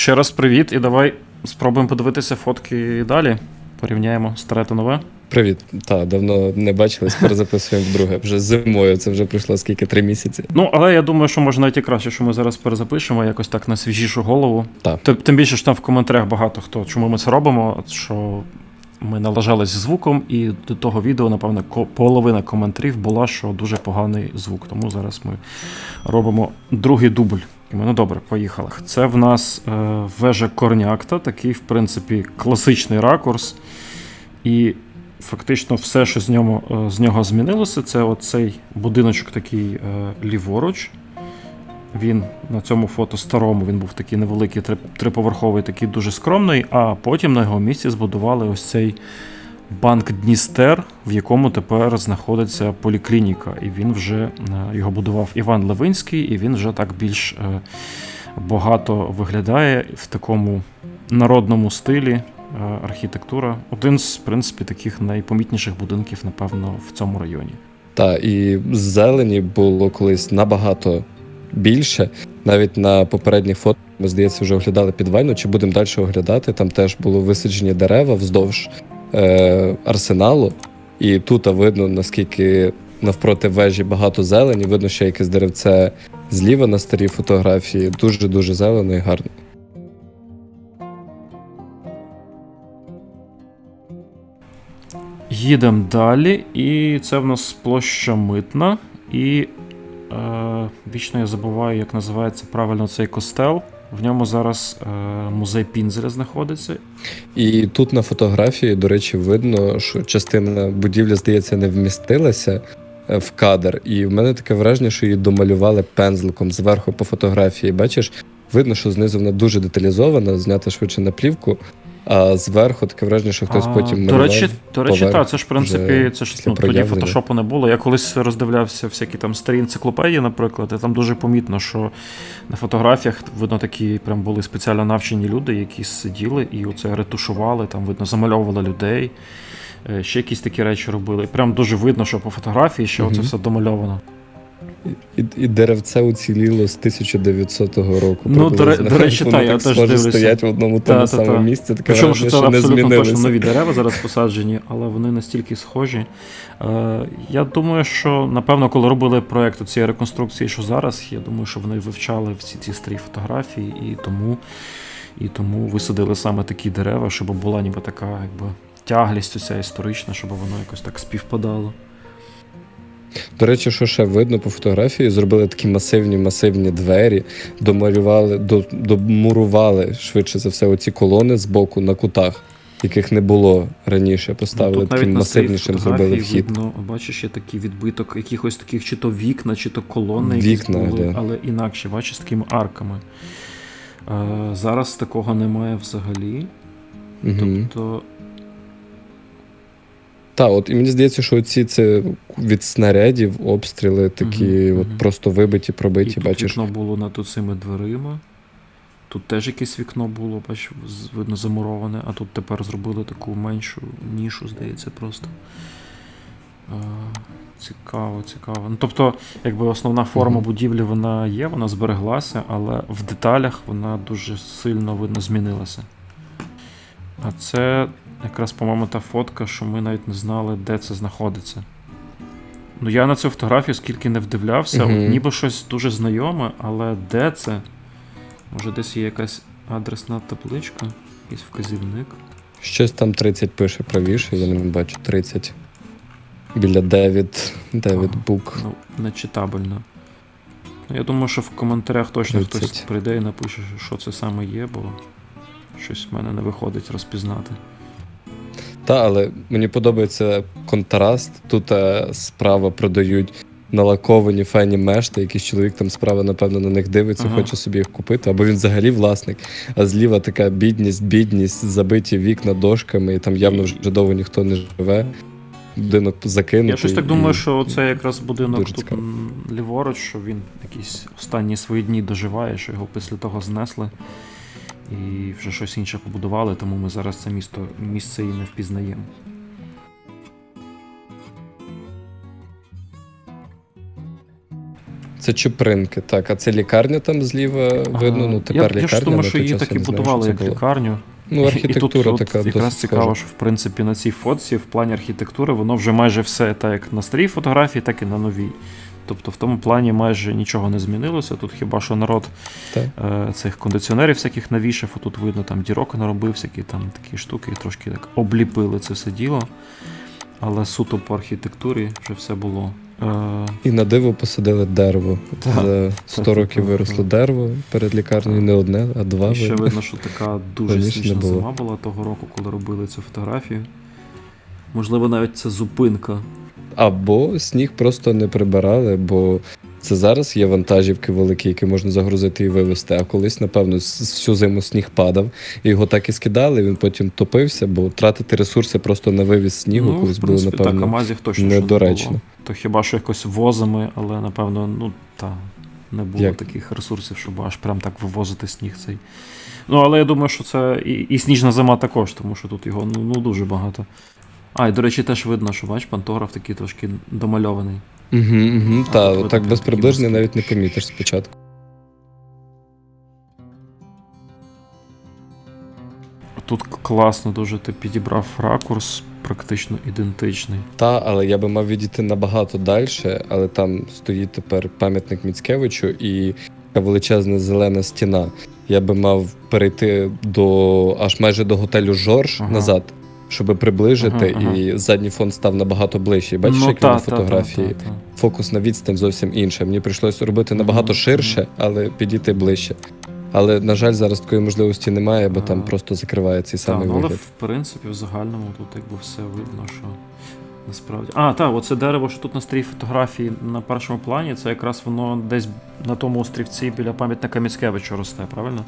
Ще раз привіт, і давай спробуємо подивитися фотки далі. Порівняємо старе та нове. Привіт. Та, давно не бачились, перезаписуємо вдруге. Вже зимою, це вже пройшло скільки три місяці. Ну, але я думаю, що може навіть і краще, що ми зараз перезапишемо якось так на свіжішу голову. Так. Тим, тим більше що там в коментарях багато хто, чому ми це робимо, що ми налажались звуком, і до того відео, напевно, половина коментарів була, що дуже поганий звук. Тому зараз ми робимо другий дубль. Ну добре, поїхали. Це в нас е, вежа Корнякта, такий, в принципі, класичний ракурс. І фактично все, що з нього, е, з нього змінилося, це оцей будиночок такий е, ліворуч. Він на цьому фото старому він був такий невеликий, три- триповерховий, такий дуже скромний, а потім на його місці збудували ось цей банк Дністер, в якому тепер знаходиться поліклініка. І він вже е, його будував Іван Левинський, і він вже так більш е, багато виглядає в такому народному стилі. е, Архітектура один з в принципі таких найпомітніших будинків, напевно, в цьому районі. Та, і зелені було колись набагато більше. Навіть на попередніх фото, ми, здається, вже оглядали підвальну, чи будемо далі оглядати. Там теж було висаджені дерева вздовж е, арсеналу. І тут видно, наскільки навпроти вежі багато зелені. Видно, ще якесь деревце зліва на старій фотографії. Дуже-дуже зелено і гарно. Їдемо далі, і це в нас площа митна. І е, вічно я забуваю, як називається правильно цей костел. В ньому зараз е, музей Пінзеля знаходиться. І тут на фотографії, до речі, видно, що частина будівлі, здається, не вмістилася е, в кадр. І в мене таке враження, що її домалювали пензликом зверху по фотографії. Бачиш, видно, що знизу вона дуже деталізована, знята швидше на плівку. А зверху таке враження, що хтось А, потім до речі, до речі, так, це ж в принципі, це ж ну, тоді фотошопу не було. Я колись роздивлявся всякі там старі енциклопедії, наприклад, і там дуже помітно, що на фотографіях видно такі прям були спеціально навчені люди, які сиділи і оце ретушували, там видно, замальовували людей. е, Ще якісь такі речі робили. І Прям дуже видно, що по фотографії ще Мгм. оце все домальовано. І, і деревце уціліло з 1900 року. Ну, до до речі, та, я теж дивлюся. стоять в одному Та, тому та, самому та. місці. Таке Причому, що це абсолютно точно нові дерева зараз посаджені, але вони настільки схожі. Е, я думаю, що напевно, коли робили проєкт цієї реконструкції, що зараз, я думаю, що вони вивчали всі ці старі фотографії і тому, і тому висадили саме такі дерева, щоб була ніби така якби, тяглість оця історична, щоб воно якось так співпадало. До речі, що ще видно по фотографії, зробили такі масивні масивні двері, домалювали, домурували швидше за все оці колони з боку на кутах, яких не було раніше. Поставили Ну, таким масивнішим зробили вхід. Видно, бачиш, є такий відбиток якихось таких чи то вікна, чи то колони, Вікна, були, але інакше, бачиш, з такими арками. Е, зараз такого немає взагалі. Угу. Тобто, Так, от і мені здається, що ці це від снарядів обстріли такі, Мгм, от мгм. просто вибиті, і пробиті, тут бачиш. вікно було над цими дверима. Тут теж якесь вікно було, бач, видно, замуроване, а тут тепер зробили таку меншу нішу, здається, просто. Е, Цікаво, цікаво. Ну, тобто, якби основна форма Мгм. будівлі вона є, вона збереглася, але в деталях вона дуже сильно видно змінилася. А це якраз, по-моєму, та фотка, що ми навіть не знали, де це знаходиться. Ну, я на цю фотографію скільки не вдивлявся, Мгм. от ніби щось дуже знайоме, але де це? Може, десь є якась адресна табличка, якийсь вказівник. Щось там 30 пише правіше, я не бачу 30. Біля Девід, Девід Бук. Ну, нечитабельно. Ну, я думаю, що в коментарях точно хтось прийде і напише, що це саме є, бо щось в мене не виходить розпізнати. Та, але мені подобається контраст. Тут е, справа продають налаковані фені мешти, якийсь чоловік там справа, напевно, на них дивиться, Ага. хоче собі їх купити, або він взагалі власник. А зліва така бідність, бідність, забиті вікна дошками, і там явно вже довго ніхто не живе. Будинок закинутий. Я щось так і- думаю, що це якраз будинок дуже тут цікаво. ліворуч, що він якісь останні свої дні доживає, що його після того знесли. І вже щось інше побудували, тому ми зараз це місто місце і не впізнаємо. Це Чупринки, так. А це лікарня там зліва видно. Ну тепер я, лікарня. я ж думаю, що її так і будували як було. лікарню. Ну, архітектура і тут, така от, якраз цікаво, схожа. що в принципі на цій фотці, в плані архітектури, воно вже майже все так як на старій фотографії, так і на новій. Тобто в тому плані майже нічого не змінилося. Тут хіба що народ Так. е, цих кондиціонерів всяких навішав, тут видно, там дірок наробив, всякі там такі штуки, трошки так обліпили це все діло. Але суто по архітектурі вже все було. Е, І на диво посадили дерево. Так. За 100 Так, років так, виросло так. дерево перед лікарнею, не одне, а два. І ще видно. що така дуже було. зима була того року, коли робили цю фотографію. Можливо, навіть це зупинка. Або сніг просто не прибирали, бо це зараз є вантажівки великі, які можна загрузити і вивезти. А колись, напевно, всю зиму сніг падав, і його так і скидали, він потім топився, бо тратити ресурси просто на вивіз снігу, колись в було, принципі, так, напевно. Амазів точно що не недоречно. було. То хіба що якось возами, але напевно, ну та не було Як? таких ресурсів, щоб аж прям так вивозити сніг цей. Ну, але я думаю, що це і, і сніжна зима також, тому що тут його ну, ну дуже багато. А, і до речі, теж видно, що бач, пантограф такий трошки домальований. Угу, угу, А та, тут так без такі приближення мазки. навіть не помітиш спочатку. Тут класно дуже ти підібрав ракурс, практично ідентичний. Та, але я би мав відійти набагато далі, але там стоїть тепер пам'ятник Міцкевичу і така величезна зелена стіна. Я би мав перейти до аж майже до готелю Жорж Ага. назад, щоб приближити, Ага, ага. і задній фон став набагато ближчий. Бачиш, ну, як та, на та, та, фотографії. та, та. Фокусна відстань зовсім інша. Мені прийшлося робити набагато ширше, але підійти ближче. Але, на жаль, зараз такої можливості немає, бо там просто закриває цей самий ну, але в принципі, в загальному тут якби все видно, що насправді. А, так, оце дерево, що тут на старій фотографії на першому плані, це якраз воно десь на тому острівці біля пам'ятника Міцкевича росте, правильно?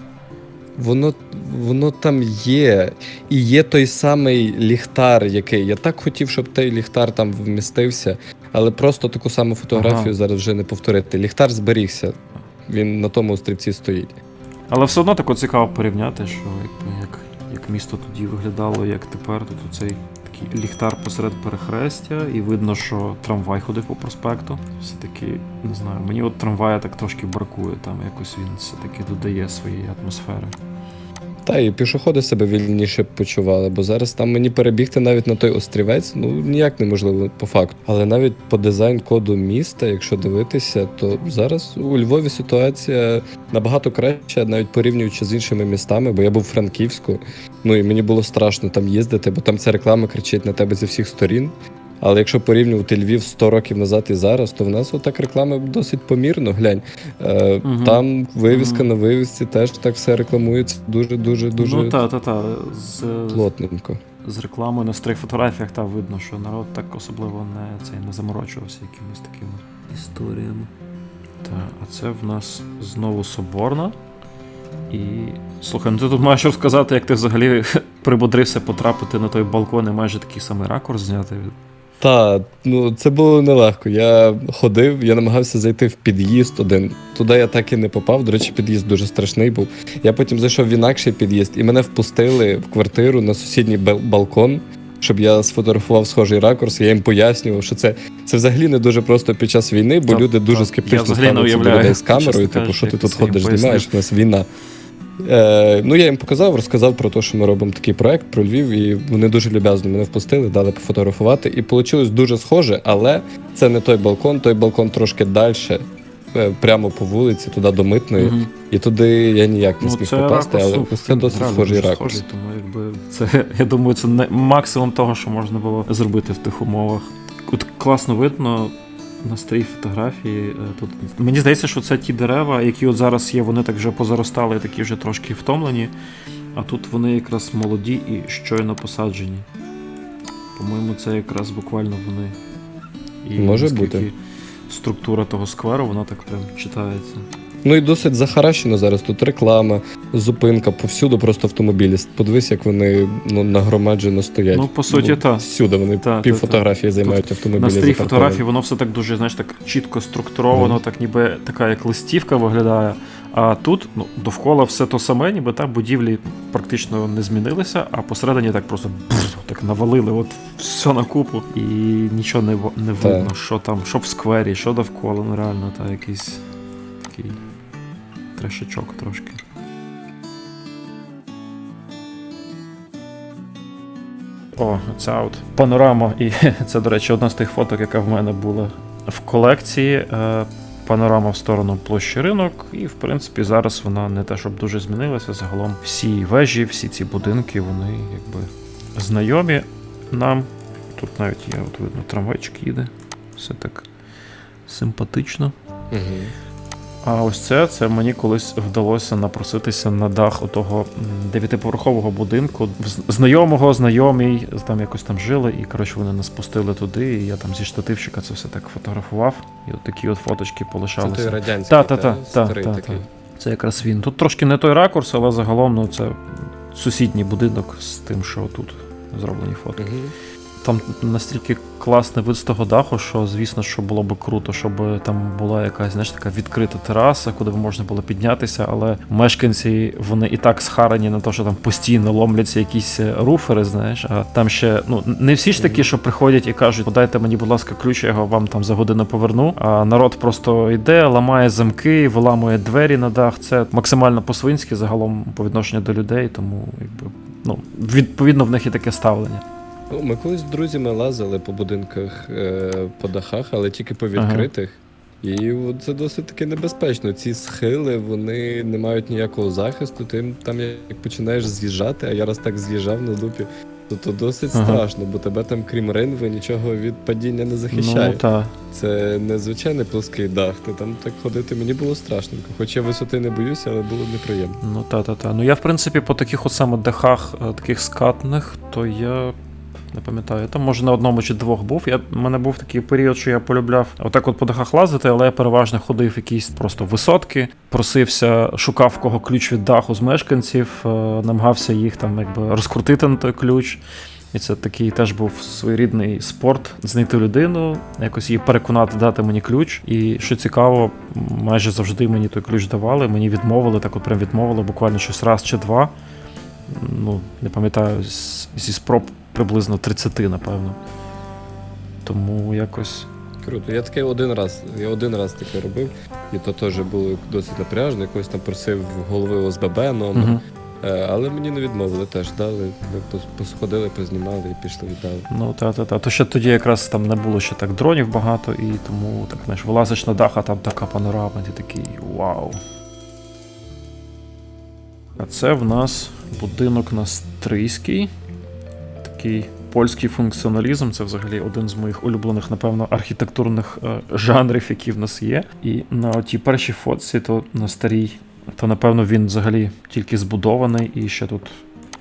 Воно, воно там є. І є той самий ліхтар, який. Я так хотів, щоб той ліхтар там вмістився, але просто таку саму фотографію Ага. зараз вже не повторити. Ліхтар зберігся. Він на тому острівці стоїть. Але все одно тако цікаво порівняти, що як як, як місто тоді виглядало, як тепер. Тут цей такий ліхтар посеред перехрестя, і видно, що трамвай ходив по проспекту. Все-таки, не знаю, мені от трамвая так трошки бракує, там якось він все-таки додає своєї атмосфери. Та і пішоходи себе вільніше почували, бо зараз там мені перебігти навіть на той острівець, ну ніяк неможливо по факту. Але навіть по дизайн-коду міста, якщо дивитися, то зараз у Львові ситуація набагато краща, навіть порівнюючи з іншими містами, бо я був в Франківську, ну і мені було страшно там їздити, бо там ця реклама кричить на тебе зі всіх сторін. Але якщо порівнювати Львів 100 років назад і зараз, то в нас отак реклама досить помірно. Глянь, е, Мгм. там вивіска Мгм. на вивісці теж так все рекламується дуже, дуже, дуже Ну та, та, та. З, плотненько. з рекламою на старих фотографіях та видно, що народ так особливо не, цей, не заморочувався якимись такими історіями. Так, а це в нас знову Соборна. І слухай, ну ти тут маєш розказати, як ти взагалі прибодрився потрапити на той балкон і майже такий самий ракурс зняти. Та, ну це було нелегко. Я ходив, я намагався зайти в під'їзд один. Туди я так і не попав. До речі, під'їзд дуже страшний був. Я потім зайшов в інакший під'їзд, і мене впустили в квартиру на сусідній бал- балкон, щоб я сфотографував схожий ракурс. Я їм пояснював, що це, це взагалі не дуже просто під час війни, бо Та- люди дуже та, я скептично взагалі не ставляться до уявляю, людей з камерою. чесно Типу, кажучи, що ти як тут це їм ходиш, пояснив. знімаєш, у нас війна. Е, ну, я їм показав, розказав про те, що ми робимо такий проект про Львів, і вони дуже люб'язно мене впустили, дали пофотографувати. І вийшло дуже схоже, але це не той балкон, той балкон трошки далі, прямо по вулиці, туди до митної. Мгм. І туди я ніяк не Ну, зміг попасти, але це досить схожий ракурс. схожий, тому якби це, я думаю, це не максимум того, що можна було зробити в тих умовах. От класно видно на старій фотографії. е, Тут мені здається, що це ті дерева, які от зараз є, вони так вже позаростали, такі вже трошки втомлені. А тут вони якраз молоді і щойно посаджені. По-моєму, це якраз буквально вони. І Може бути. Структура того скверу, вона так прям читається. Ну і досить захаращено зараз. Тут реклама, зупинка, повсюду просто автомобілі. Подивись, як вони ну, нагромаджено стоять. Ну, по суті, та. Всюди вони Та, пів та, та. фотографії займають автомобілі. На старій фотографії воно все так дуже, знаєш, так чітко структуровано, так ніби така як листівка виглядає. А тут ну, довкола все то саме, ніби так будівлі практично не змінилися, а посередині так просто бф, так навалили от все на купу, і нічого не, не Так. видно, що там, що в сквері, що довкола, ну реально, та якийсь такий трешачок трошки. О, ця от панорама, і це, до речі, одна з тих фоток, яка в мене була в колекції. Е, Панорама в сторону площі ринок, і в принципі зараз вона не те, щоб дуже змінилася. Загалом всі вежі, всі ці будинки, вони якби знайомі нам. Тут навіть є, от видно, трамвайчик їде. Все так симпатично. Угу. А ось це, це мені колись вдалося напроситися на дах отого дев'ятиповерхового будинку. Знайомого, знайомий, там якось там жили, і коротше вони нас пустили туди, і я там зі штативчика це все так фотографував. І от такі от фоточки Це той полишалися. радянський, Та, та, та, та, старий та, такий. Це якраз він. Тут трошки не той ракурс, але загалом ну, це сусідній будинок з тим, що тут зроблені фото. Угу. Там настільки класний вид з того даху, що звісно, що було б круто, щоб там була якась знаєш, така відкрита тераса, куди б можна було піднятися. Але мешканці вони і так схарані на те, що там постійно ломляться якісь е, руфери. Знаєш, а там ще ну не всі ж такі, що приходять і кажуть, подайте мені, будь ласка, ключ, я його вам там за годину поверну. А народ просто йде, ламає замки, виламує двері на дах. Це максимально по-свинськи загалом по відношенню до людей, тому якби ну відповідно в них і таке ставлення. Ну, ми колись з друзями лазили по будинках, е, по дахах, але тільки по відкритих. І це досить таки небезпечно. Ці схили вони не мають ніякого захисту. Ти там як починаєш з'їжджати, а я раз так з'їжджав на дупі, то, то досить Ага. страшно, бо тебе там, крім ринви, нічого від падіння не захищає. Ну так. Це не звичайний плоский дах. Ти там так ходити мені було страшненько. Хоч я висоти не боюся, але було неприємно. Ну та та та. Ну я в принципі по таких от саме дахах, е, таких скатних, то я не пам'ятаю. Там може на одному чи двох був. Я в мене був такий період, що я полюбляв отак от по дахах лазити, але я переважно ходив якісь просто висотки, просився, шукав кого ключ від даху з мешканців, е, намагався їх там якби розкрутити на той ключ. І це такий теж був своєрідний спорт знайти людину, якось її переконати, дати мені ключ. І що цікаво, майже завжди мені той ключ давали. Мені відмовили, так от прям відмовили, буквально щось раз чи два. Ну, не пам'ятаю, зі спроб приблизно 30, напевно. Тому якось. Круто. Я таке один раз, я один раз таке робив, і то теж було досить напряжно. Якось там просив голови ОСББ номер. Угу. Але мені не відмовили теж, дали. Ми посходили, познімали і пішли віддали. Ну, та, та, та. То ще тоді якраз там не було ще так дронів багато, і тому так, знаєш, вилазиш на дах, а там така панорама, ти такий вау. А це в нас будинок на Стрийській. Такий польський функціоналізм. Це взагалі один з моїх улюблених, напевно, архітектурних е, жанрів, які в нас є. І на отій першій фотці, то на старій, то напевно він взагалі тільки збудований, і ще тут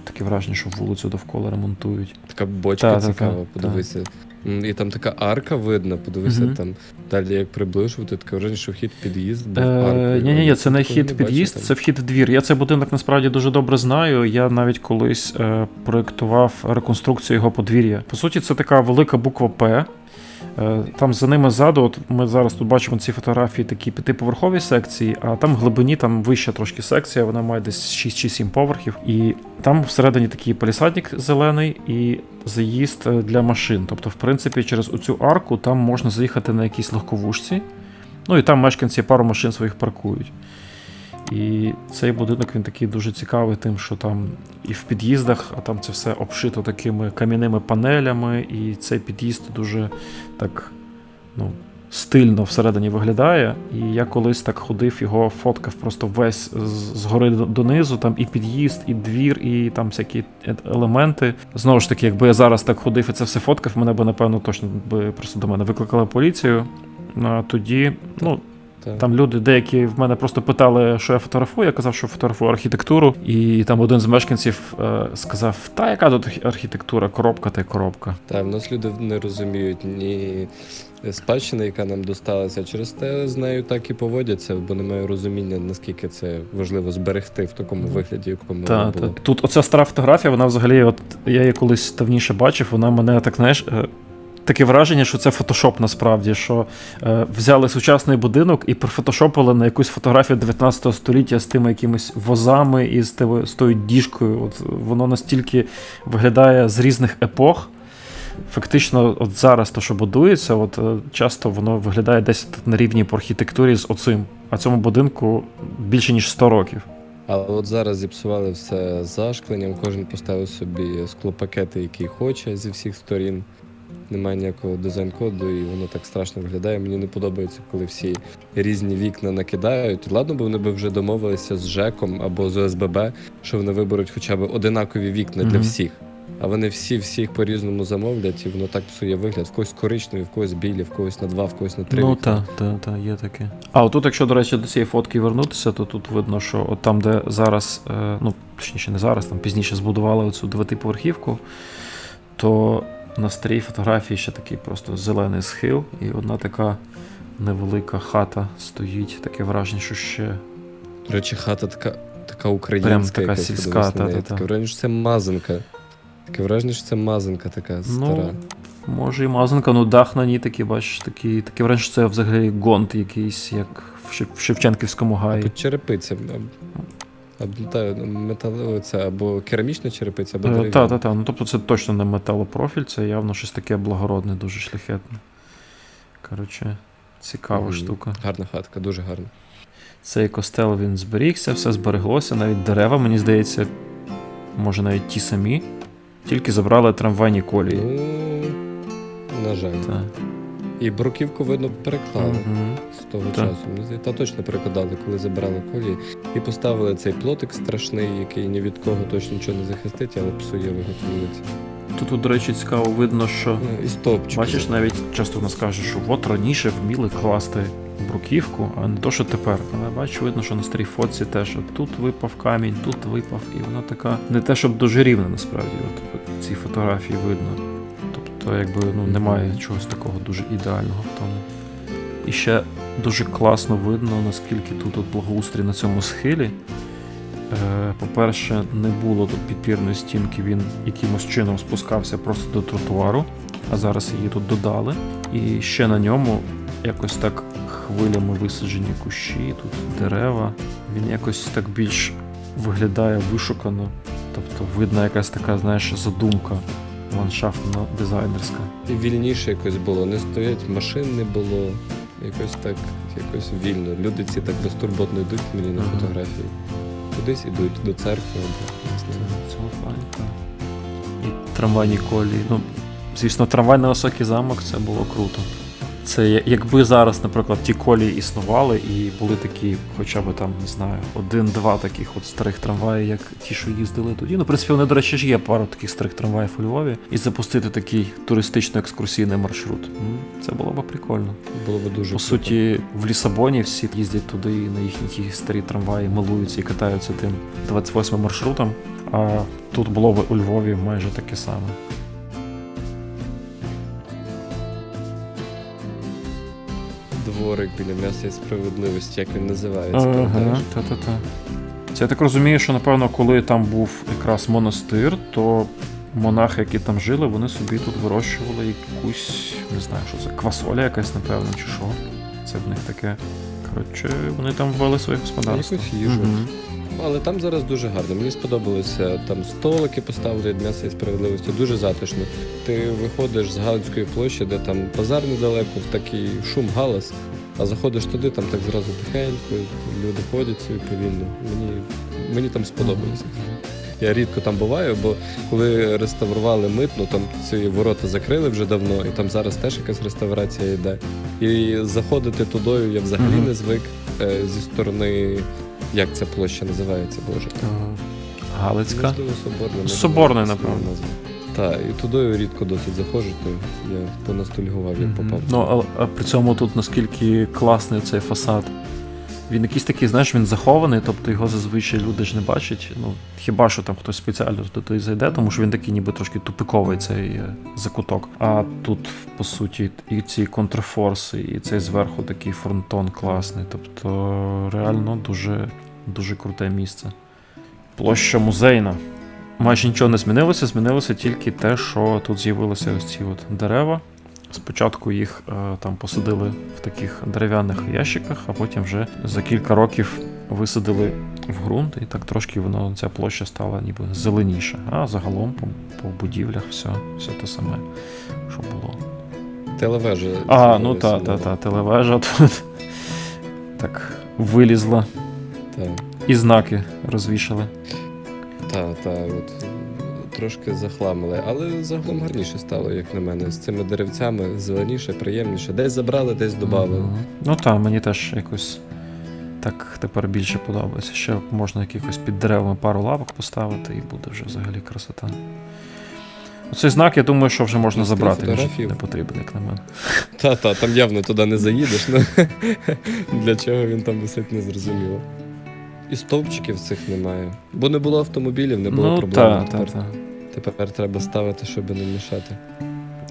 таке враження, що вулицю довкола ремонтують. Така бочка Та, та, цікава, та, подивися. М, І там така арка видна, подивися угу. там. Далі як приближувати, таке враження, що вхід під'їзд був Е, аркою. ні, ні, ні, це не вхід під'їзд, це вхід в двір. Я цей будинок насправді дуже добре знаю. Я навіть колись е, проєктував реконструкцію його подвір'я. По суті, це така велика буква П. Е, Там за ними ззаду, от ми зараз тут бачимо ці фотографії, такі п'ятиповерхові секції, а там в глибині там вища трошки секція, вона має десь 6 чи 7 поверхів. І там всередині такий палісадник зелений і заїзд е, для машин. Тобто, в принципі, через оцю арку там можна заїхати на якійсь легковушці. Ну і там мешканці пару машин своїх паркують. І цей будинок він такий дуже цікавий, тим, що там і в під'їздах, а там це все обшито такими кам'яними панелями, і цей під'їзд дуже так ну, стильно всередині виглядає. І я колись так ходив, його фоткав просто весь згори донизу, там і під'їзд, і двір, і там всякі е- елементи. Знову ж таки, якби я зараз так ходив і це все фоткав, мене би напевно точно би просто до мене викликали поліцію. А тоді, ну, Та. там люди деякі в мене просто питали, що я фотографую. Я казав, що фотографую архітектуру. І там один з мешканців е, сказав: Та яка тут архітектура, коробка та й коробка. Та в нас люди не розуміють ні спадщини, яка нам досталася. Через те з нею так і поводяться, бо немає розуміння, наскільки це важливо зберегти в такому вигляді, якому Та, та. Тут оця стара фотографія, вона взагалі, от я її колись давніше бачив, вона мене так, знаєш. Таке враження, що це фотошоп насправді, що е, взяли сучасний будинок і профотошопили на якусь фотографію 19 століття з тими якимись возами і з, тими- з тою діжкою. От воно настільки виглядає з різних епох. Фактично, от зараз то, що будується, от е, часто воно виглядає десь на рівні по архітектурі з оцим. а цьому будинку більше ніж 100 років. Але от зараз зіпсували все зашкленням, кожен поставив собі склопакети, які хоче зі всіх сторін. Немає ніякого дизайн-коду, і воно так страшно виглядає. Мені не подобається, коли всі різні вікна накидають. Ладно, бо вони б вже домовилися з ЖЕКом або з ОСББ, що вони виберуть хоча б одинакові вікна для всіх. А вони всі всіх по-різному замовлять, і воно так псує вигляд. В когось коричневі, в когось білі, в когось на два, в когось на три. Ну так, так, так, є таке. А отут, якщо, до речі, до цієї фотки вернутися, то тут видно, що от там, де зараз, е, ну, точніше, не зараз, там пізніше збудували оцю дев'ятиповерхівку, то на старій фотографії ще такий просто зелений схил, і одна така невелика хата стоїть. Таке враження, що ще. До речі, хата така, така українська, Прям така сільська, на неї. та-та-та. Таке враження, що це мазанка. Таке враження, що це мазанка така стара. Може і мазанка, ну дах на ній такий, бачиш, такий, таке враження, що це взагалі гонт якийсь, як в Шевченківському гаї. Черепиця. Та, металева ця, або керамічна черепиця, або Так, дерев'яна. так, так. Ну тобто це точно не металопрофіль, це явно щось таке благородне, дуже шляхетне. Коротше, цікава Мгм. штука. Гарна хатка, дуже гарна. Цей костел він зберігся, все збереглося, навіть дерева, мені здається, може навіть ті самі, тільки забрали трамвайні колії. Ну, на жаль. Та. І бруківку, видно, переклали Мгм. з того Так. часу. Та точно перекладали, коли забирали колії. І поставили цей плотик страшний, який ні від кого точно нічого не захистить, але псує вулиці. Тут, до речі, цікаво видно, що Ну, І стовпчик. бачиш, навіть часто в нас кажуть, що от раніше вміли класти бруківку, а не то, що тепер. Але бачу, видно, що на старій фотці теж от тут випав камінь, тут випав, і вона така не те, щоб дуже рівна, насправді. От, от ці фотографії видно. Тобто, якби ну, немає чогось такого дуже ідеального в тому. І ще дуже класно видно, наскільки тут от благоустрій на цьому схилі. Е, По-перше, не було тут підпірної стінки, він якимось чином спускався просто до тротуару, а зараз її тут додали. І ще на ньому якось так хвилями висаджені кущі, тут дерева. Він якось так більш виглядає вишукано. Тобто видна якась така, знаєш, задумка ландшафтно дизайнерська. І вільніше якось було. Не стоять машин не було. Якось так, якось вільно. Люди ці так безтурботно йдуть мені на Ага. фотографії. Кудись ідуть до церкви або не знаю. Плані, так. І трамвайні колії. Ну, звісно, трамвай на високий замок це було круто. Це якби зараз, наприклад, ті колії існували і були такі, хоча б там, не знаю, один-два таких от старих трамваї, як ті, що їздили тоді. Ну, в принципі, вони, до речі, ж є пару таких старих трамваїв у Львові, і запустити такий туристично-екскурсійний маршрут. Це було б прикольно. Було б дуже По суті, в Лісабоні всі їздять туди і на їхні ті старі трамваї, милуються і катаються тим 28 маршрутом. А тут було б у Львові майже таке саме. Дворик біля м'яса і справедливості, як він називається. та-та-та. Це я так розумію, що напевно, коли там був якраз монастир, то монахи, які там жили, вони собі тут вирощували якусь, не знаю, що це, квасоля якась, напевно, чи що. Це в них таке. Коротше, вони там ввели своє господарство. Якусь їжу. Мгм. Але там зараз дуже гарно. Мені сподобалося там столики поставили від м'яса і справедливості. Дуже затишно. Ти виходиш з Галицької площі, де там базар недалеко, в такий шум, галас. А заходиш туди, там так зразу тихенько, люди ходять собі повільно. Мені, мені там сподобалося. Я рідко там буваю, бо коли реставрували митну, там ці ворота закрили вже давно, і там зараз теж якась реставрація йде. І заходити тудою я взагалі не звик е, зі сторони. Як ця площа називається, Боже? Е, Галицька. Можливо, Соборна. Соборна, напевно. Так, і тудою рідко досить заходжу, то я понастульгував, як попав. Ну, а, а при цьому тут наскільки класний цей фасад. Він якийсь такий, знаєш, він захований, тобто його зазвичай люди ж не бачать. Ну, хіба що там хтось спеціально туди зайде, тому що він такий ніби трошки тупиковий цей е, закуток. А тут, по суті, і ці контрфорси, і цей зверху такий фронтон класний. Тобто, реально дуже, дуже круте місце. Площа музейна. Майже нічого не змінилося, змінилося тільки те, що тут з'явилися ось ці от дерева. Спочатку їх е, там посадили в таких дерев'яних ящиках, а потім вже за кілька років висадили в ґрунт, і так трошки воно ця площа стала ніби зеленіша. А загалом по, по будівлях все, все те саме, що було. Телевежа. А, ну з'явилася та, та, та, телевежа тут. Так вилізла. Та, І знаки розвішали. та, та, от трошки захламили, але загалом гарніше стало, як на мене. З цими деревцями зеленіше, приємніше. Десь забрали, десь додали. Мгм. Ну так, мені теж якось так тепер більше подобається. Ще можна якихось під деревами пару лавок поставити, і буде вже взагалі красота. Оцей знак, я думаю, що вже можна забрати. Він не потрібен, як на мене. Та, та, там явно туди не заїдеш. Ну, для чого він там висить, не зрозуміло. І стовпчиків цих немає. Бо не було автомобілів, не було ну, проблем. тепер, так, так. Тепер треба ставити, щоб не мішати.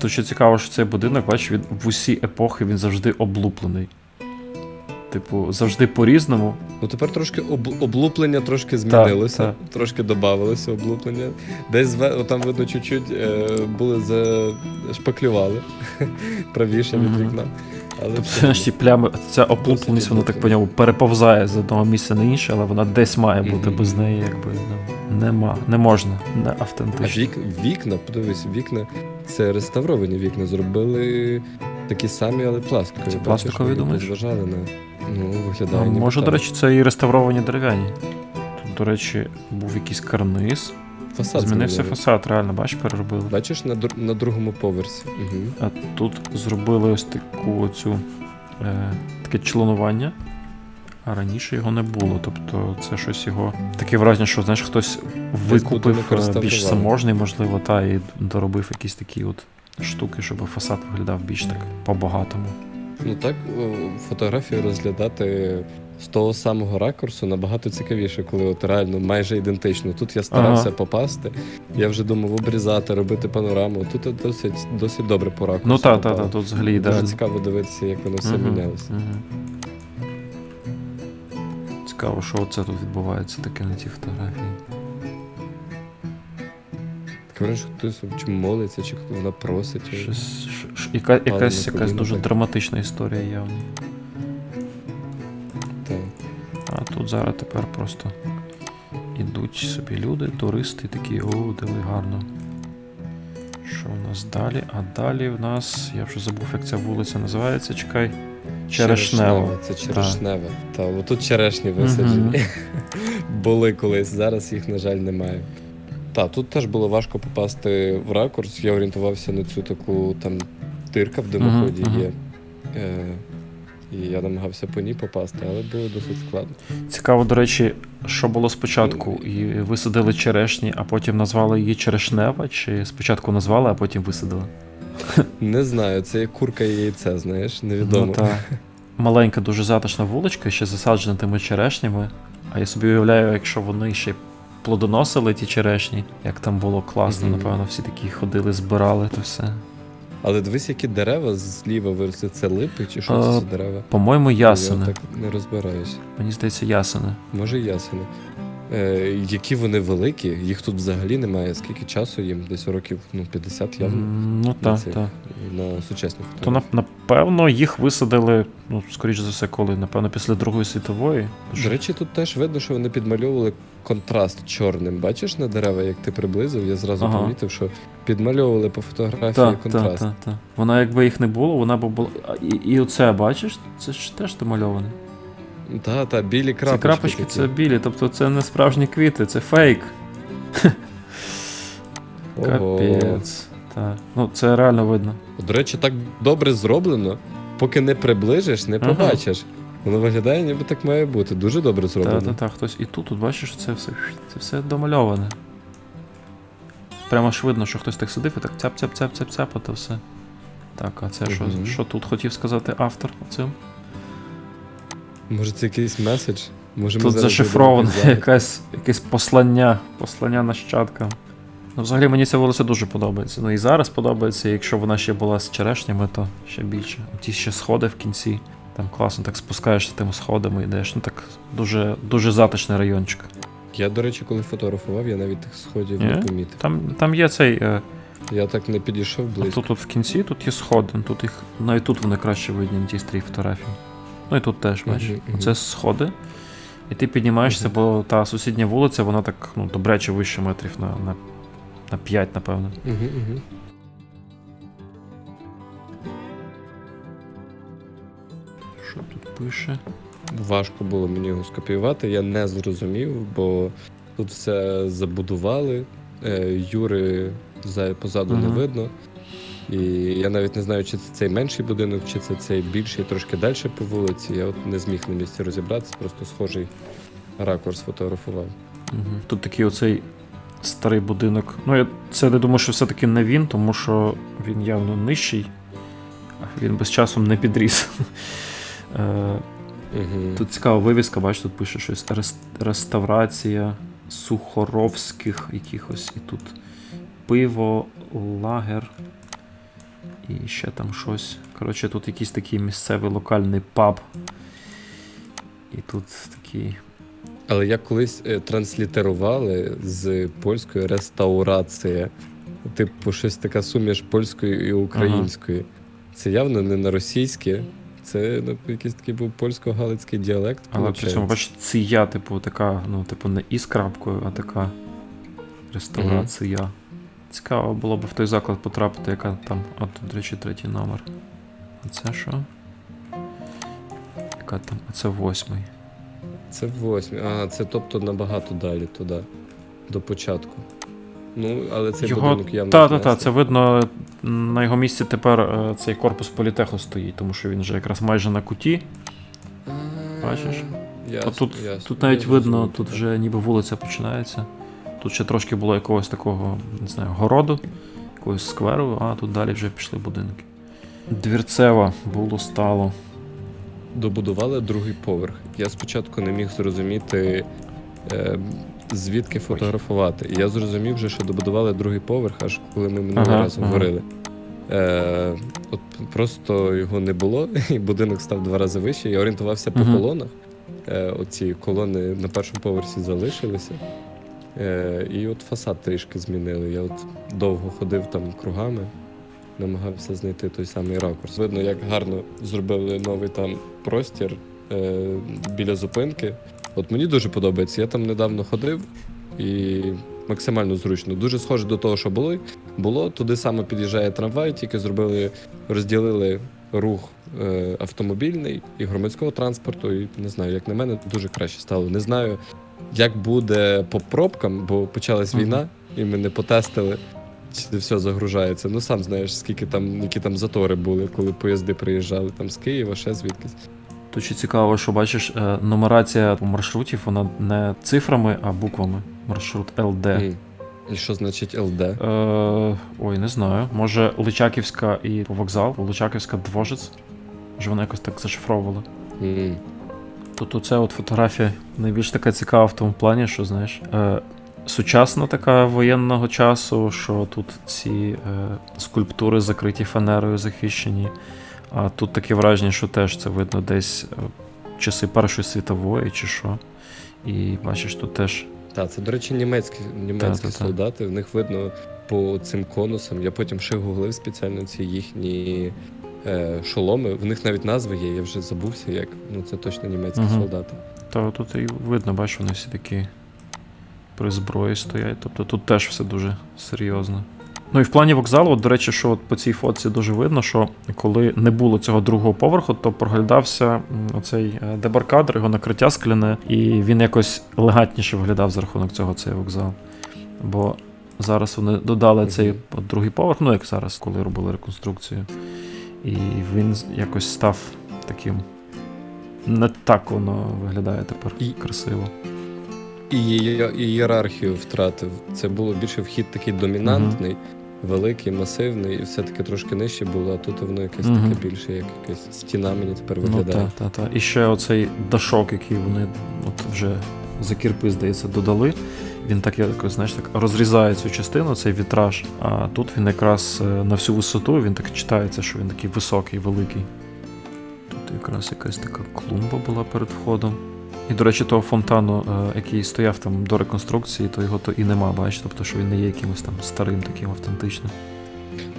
Тут ще цікаво, що цей будинок, бачиш, він в усі епохи він завжди облуплений. Типу, завжди по-різному. Ну тепер трошки об, облуплення трошки змінилося, так. трошки додавалося облуплення. Десь зве- там видно чуть-чуть е, були зашпаклювали правіше від Мгм. вікна. Але Тобто ці плями, ця облупленість, вона так по ньому переповзає з одного місця на інше, але вона десь має бути Мгм. без неї, якби ну, нема, не можна, не А вік, вікна, подивись, вікна це реставровані вікна. Зробили такі самі, але пластикові. Це пластикові, думаєш? Зважали на. Ну, виглядає. Ну, може, так. до речі, це і реставровані дерев'яні. Тут, до речі, був якийсь карниз. Фасад Змінився фасад, реально, бачиш, переробили. Бачиш на, дру- на другому поверсі. Угу. А тут зробили ось таку оцю, е, таке членування. А раніше його не було. Тобто це щось його. Таке враження, що знаєш, хтось викупив е, більш реставрували. заможний, можливо, та і доробив якісь такі от штуки, щоб фасад виглядав більш так по-багатому. Ну так, о, фотографію розглядати з того самого ракурсу набагато цікавіше, коли от реально майже ідентично. Тут я старався Ага. попасти. Я вже думав обрізати, робити панораму. Тут досить, досить добре по ракурсу. Ну так, так, попав. так, тут взагалі Дуже ідеально. цікаво дивитися, як воно все Мгм, мінялося. мгм. Цікаво, що оце тут відбувається таке на цій фотографії. Таке що хтось чи молиться, чи вона просить. Щось, ш- ш- яка, якась, якась дуже драматична історія явно. Тут зараз тепер просто ідуть собі люди, туристи, такі, о, диви гарно. Що в нас далі? А далі в нас, я вже забув, як ця вулиця називається, чекай. Черешнева. Це черешнева. Та, отут черешні висаджені. Були колись, зараз їх, на жаль, немає. Так, тут теж було важко попасти в ракурс. Я орієнтувався на цю таку там дирка в димоході мгм. є. Е, і я намагався по ній попасти, але було досить складно. Цікаво, до речі, що було спочатку? І висадили черешні, а потім назвали її черешнева, чи спочатку назвали, а потім висадили? Не знаю, це як курка і яйце, знаєш, невідомо. Ну, та. Маленька, дуже затишна вуличка, ще засаджена тими черешнями. А я собі уявляю, якщо вони ще плодоносили ті черешні, як там було класно, Мгм. напевно, всі такі ходили, збирали то все. Але дивись, які дерева зліва виросли. Це липи чи що це за дерева? По-моєму, Я так не розбираюсь. Мені здається, ясени. Може, ясени. Е, які вони великі, їх тут взагалі немає. Скільки часу їм? Десь років ну, 50 явно. Ну так, так. На сучасних То нап- напевно їх висадили, ну, скоріш за все, коли, напевно, після Другої світової. До речі, тут теж видно, що вони підмальовували контраст чорним. Бачиш на дерева, як ти приблизив, я зразу Ага. помітив, що підмальовували по фотографії Так, контраст. так, так, так. Вона, якби їх не було, вона б була. І, і оце, бачиш, це ж теж домальоване. Та, та, білі крапочки. Це крапочки, такі. це білі, тобто це не справжні квіти, це фейк. Ого. Капець. Так. Ну, це реально видно. До речі, так добре зроблено, поки не приближиш, не Ага. Воно виглядає, ніби так має бути. Дуже добре зроблено. Так, так, так, хтось. І тут, тут бачиш, це все, це все домальоване. Прямо ж видно, що хтось так сидив і так цяп цяп цяп цяп цяп то все. Так, а це що, що тут хотів сказати автор цим? Може, це якийсь меседж? Може, Тут зашифроване якесь, якесь послання, послання нащадкам. Ну, взагалі мені ця вулиця дуже подобається. Ну і зараз подобається, якщо вона ще була з черешнями, то ще більше. Ті ще сходи в кінці. Там класно так спускаєшся тими сходами, йдеш. Ну так дуже, дуже затишний райончик. Я, до речі, коли фотографував, я навіть тих сходів не помітив. Там, там є цей. Е, Я так не підійшов близько. тут, тут в кінці тут є сходи. ну, Тут їх, навіть тут вони краще видні на тій стрій фотографії. Ну і тут теж, бачиш. Мгм. Це сходи. І ти піднімаєшся, Мгм. бо та сусідня вулиця, вона так ну, добряче вище метрів на, на, на 5, напевно. Угу, угу. Пише? важко було мені його скопіювати. Я не зрозумів, бо тут все забудували. Е, Юри за- позаду не видно. І я навіть не знаю, чи це цей менший будинок, чи це цей більший, трошки далі по вулиці. Я от не зміг на місці розібратися, просто схожий ракурс фотографував. Угу. Тут такий оцей старий будинок. Ну, я це не думаю, що все-таки не він, тому що він явно нижчий, а він без часом не підріс. Угу. Тут цікава вивіска, бачиш, тут пише щось реставрація сухоровських якихось. І тут пиво, лагер. І ще там щось. Коротше, тут якийсь такий місцевий локальний паб. І тут такий. Але як колись е, транслітерували з польської реставрація. Типу, щось така суміш польської і української. Це явно не на російське. Це ну, якийсь такий був польсько-галицький діалект. Але при цьому, бачиш, ція, типу, така, ну, типу, не із крапкою, а така реставрація. Цікаво було б в той заклад потрапити, яка там. От, до речі, третій номер. А це що? Яка там? А це восьмий. Це восьмий. А, це тобто набагато далі туди, до початку. Ну, але цей Його... будинок явно. Та, та, та, знесли. це видно, на його місці тепер е, цей корпус політеху стоїть, тому що він вже якраз майже на куті. Бачиш? Ясно, А тут, ясно. тут навіть Я видно, тут вже ніби вулиця починається. Тут ще трошки було якогось такого, не знаю, городу, якогось скверу, а тут далі вже пішли будинки. Двірцева було стало. Добудували другий поверх. Я спочатку не міг зрозуміти, е, звідки фотографувати. І я зрозумів, вже, що добудували другий поверх, аж коли ми минулого Ага, разу ага. говорили. Е, от просто його не було, і будинок став два рази вище. Я орієнтувався по Мгм. колонах. Е, оці колони на першому поверсі залишилися. Е, і от фасад трішки змінили. Я от довго ходив там кругами, намагався знайти той самий ракурс. Видно, як гарно зробили новий там простір е, біля зупинки. От мені дуже подобається. Я там недавно ходив і максимально зручно. Дуже схоже до того, що було. Було туди саме під'їжджає трамвай, тільки зробили, розділили рух е, автомобільний і громадського транспорту. І не знаю, як на мене, дуже краще стало. Не знаю, як буде по пробкам, бо почалась війна, і ми не потестили. Чи все загружається. Ну сам знаєш, скільки там, які там затори були, коли поїзди приїжджали там з Києва, ще звідкись. Тут ще цікаво, що бачиш, е, нумерація маршрутів, вона не цифрами, а буквами. Маршрут ЛД. І що значить ЛД? Е, ой, не знаю. Може, Личаківська і вокзал, Личаківська Двожець. Може, вона якось так зашифровувала. Тут оце от фотографія найбільш така цікава в тому плані, що знаєш, е, сучасна така воєнного часу, що тут ці е, скульптури закриті фанерою захищені. А тут таке враження, що теж це видно десь е, часи Першої світової чи що. І бачиш, тут теж. Так, це, до речі, німецькі, німецькі Та-та-та. солдати. В них видно по цим конусам. Я потім ще гуглив спеціально ці їхні е, шоломи. В них навіть назви є, я вже забувся, як. Ну це точно німецькі Мгм. солдати. Та тут і видно, бачиш, вони всі такі при зброї стоять. Тобто тут теж все дуже серйозно. Ну і в плані вокзалу, от, до речі, що от по цій фотці дуже видно, що коли не було цього другого поверху, то проглядався оцей е, дебаркадер, його накриття скляне, і він якось елегантніше виглядав за рахунок цього цей вокзал. Бо зараз вони додали цей от другий поверх, ну як зараз, коли робили реконструкцію. І він якось став таким. Не так воно виглядає тепер І- красиво. І ієрархію втратив. Це було більше вхід такий домінантний, великий, масивний, і все-таки трошки нижче було, а тут воно якесь Мгм. таке більше, як якась стіна мені тепер Ну, виглядає. та, та, та. І ще оцей дашок, який вони от вже за кірпи, здається, додали. Він так якось, знаєш, так розрізає цю частину, цей вітраж. А тут він якраз е, на всю висоту, він так читається, що він такий високий, великий. Тут якраз якась така клумба була перед входом. І, до речі, того фонтану, е, який стояв там до реконструкції, то його то і нема, бачиш, тобто, що він не є якимось там старим, таким автентичним.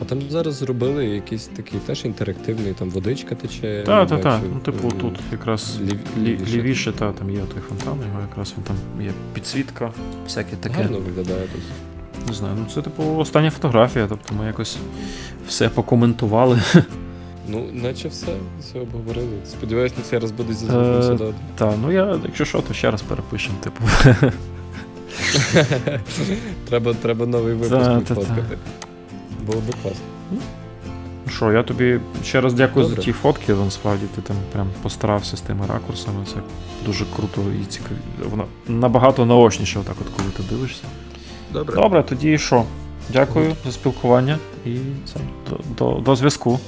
А там зараз зробили якийсь такий теж інтерактивний, там водичка тече. Так, так, так. Ну, типу, е, тут якраз лів- лівіше. лівіше, та, там є той фонтан, його якраз він там є підсвітка, всяке таке. Гарно виглядає тут. Не знаю, ну це типу остання фотографія, тобто ми якось все покоментували. Ну, наче все, все обговорили. Сподіваюсь, на цей раз буде зі звуком Е, все. Та, ну я, якщо що, то ще раз перепишемо, типу. треба, треба новий випуск Та, та, відфоткати. Було би класно. Ну Що, я тобі ще раз дякую Добре. за ті фотки. Насправді ти там прям постарався з тими ракурсами. Це дуже круто і цікаво. Воно набагато наочніше, отак, от коли ти дивишся. Добре. Добре, тоді що? Дякую за спілкування і це, до, до, до зв'язку.